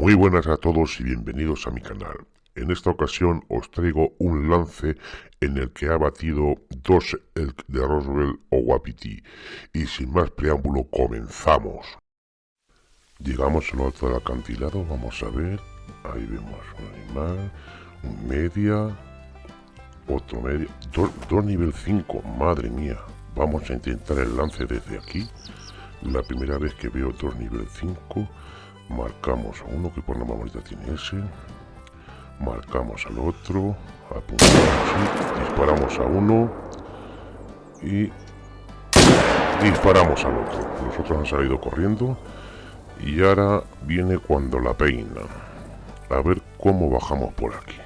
Muy buenas a todos y bienvenidos a mi canal. En esta ocasión os traigo un lance en el que ha batido dos de Roswell o Wapiti. Y sin más preámbulo comenzamos. Llegamos al alto del acantilado, vamos a ver. Ahí vemos un animal, un media, otro media, dos, dos nivel 5, madre mía. Vamos a intentar el lance desde aquí. La primera vez que veo dos nivel 5 marcamos a uno que por la mamorita tiene ese. Marcamos al otro. Apuntamos disparamos a uno. Y disparamos al otro. Los otros han salido corriendo. Y ahora viene cuando la peina. A ver cómo bajamos por aquí.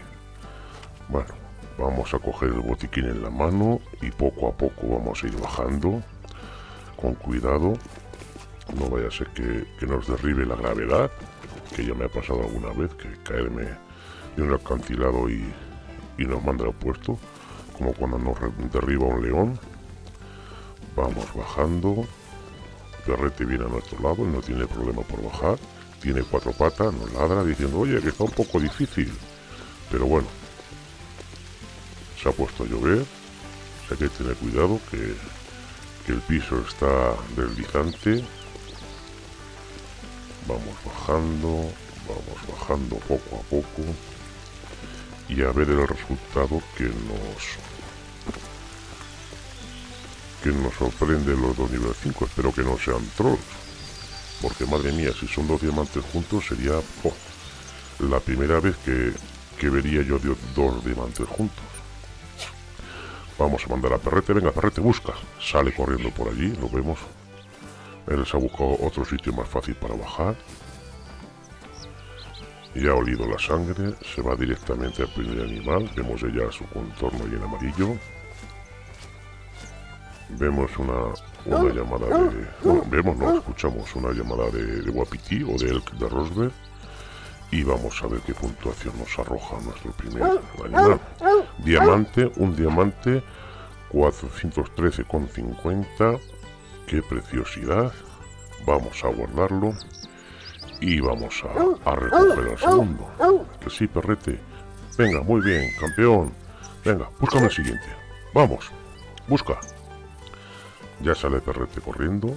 Bueno vamos a coger el botiquín en la mano y poco a poco vamos a ir bajando. Con cuidado no vaya a ser que, nos derribe la gravedad, que ya me ha pasado alguna vez, que caerme de un acantilado y, y nos manda al puesto, como cuando nos derriba un león. Vamos bajando, Perrete viene a nuestro lado, no tiene problema por bajar, tiene cuatro patas, nos ladra diciendo, oye, que está un poco difícil, pero bueno, se ha puesto a llover, hay que tener cuidado que, que el piso está deslizante Vamos bajando, vamos bajando poco a poco y a ver el resultado que nos que nos sorprende los dos nivel 5. Espero que no sean trolls. Porque madre mía, si son dos diamantes juntos sería la primera vez que, que vería yo dos diamantes juntos. Vamos a mandar a Perrete. Venga, Perrete, busca. Sale corriendo por allí, lo vemos. Él se ha buscado otro sitio más fácil para bajar. Ya ha olido la sangre, se va directamente al primer animal. Vemos ya su contorno y en amarillo. Vemos una, una llamada de... Bueno, vemos, no, escuchamos una llamada de, de Wapiti o de Elk de Rosberg. Y vamos a ver qué puntuación nos arroja nuestro primer animal. Diamante, un diamante, 413,50 qué preciosidad vamos a guardarlo y vamos a, a recoger el segundo. Que sí perrete. Venga muy bien campeón. Venga búscame el siguiente. Vamos busca. Ya sale perrete corriendo.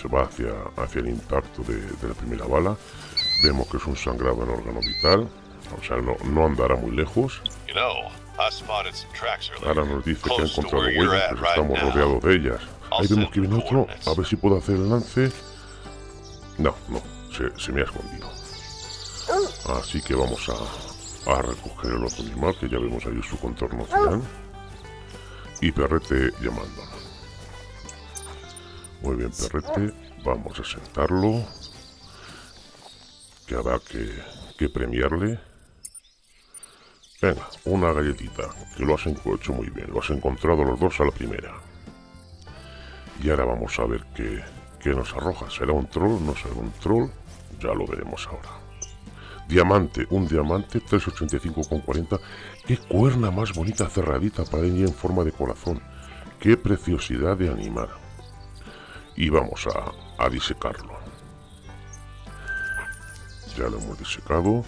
Se va hacia, hacia el impacto de, la primera bala. Vemos que es un sangrado en órgano vital. O sea no, no andará muy lejos Ahora nos dice que ha encontrado huellas, pero estamos rodeados de ellas. Ahí vemos que viene otro, a ver si puedo hacer el lance. No, no, se, me ha escondido. Así que vamos a, a, recoger el otro animal, que ya vemos ahí su contorno final. Y Perrete llamándonos. Muy bien, Perrete, vamos a sentarlo. Que habrá que, que premiarle. Venga, una galletita, que lo has hecho muy bien, lo has encontrado los dos a la primera. Y ahora vamos a ver qué, qué nos arroja. ¿Será un troll? ¿No será un troll? Ya lo veremos ahora. Diamante, un diamante, 385,40. ¡Qué cuerna más bonita cerradita para ella en forma de corazón! ¡Qué preciosidad de animal! Y vamos a, a disecarlo ya lo hemos disecado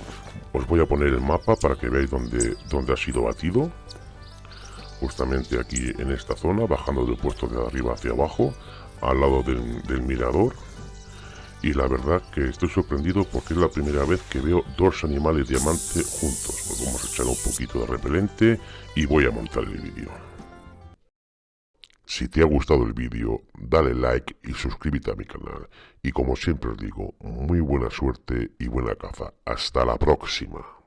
os voy a poner el mapa para que veáis dónde, dónde ha sido batido justamente aquí en esta zona bajando del puesto de arriba hacia abajo al lado del, del mirador y la verdad que estoy sorprendido porque es la primera vez que veo dos animales diamante juntos. Pues vamos a echar un poquito de repelente y voy a montar el vídeo. Si te ha gustado el vídeo, dale like y suscríbete a mi canal. Y como siempre os digo, muy buena suerte y buena caza. Hasta la próxima.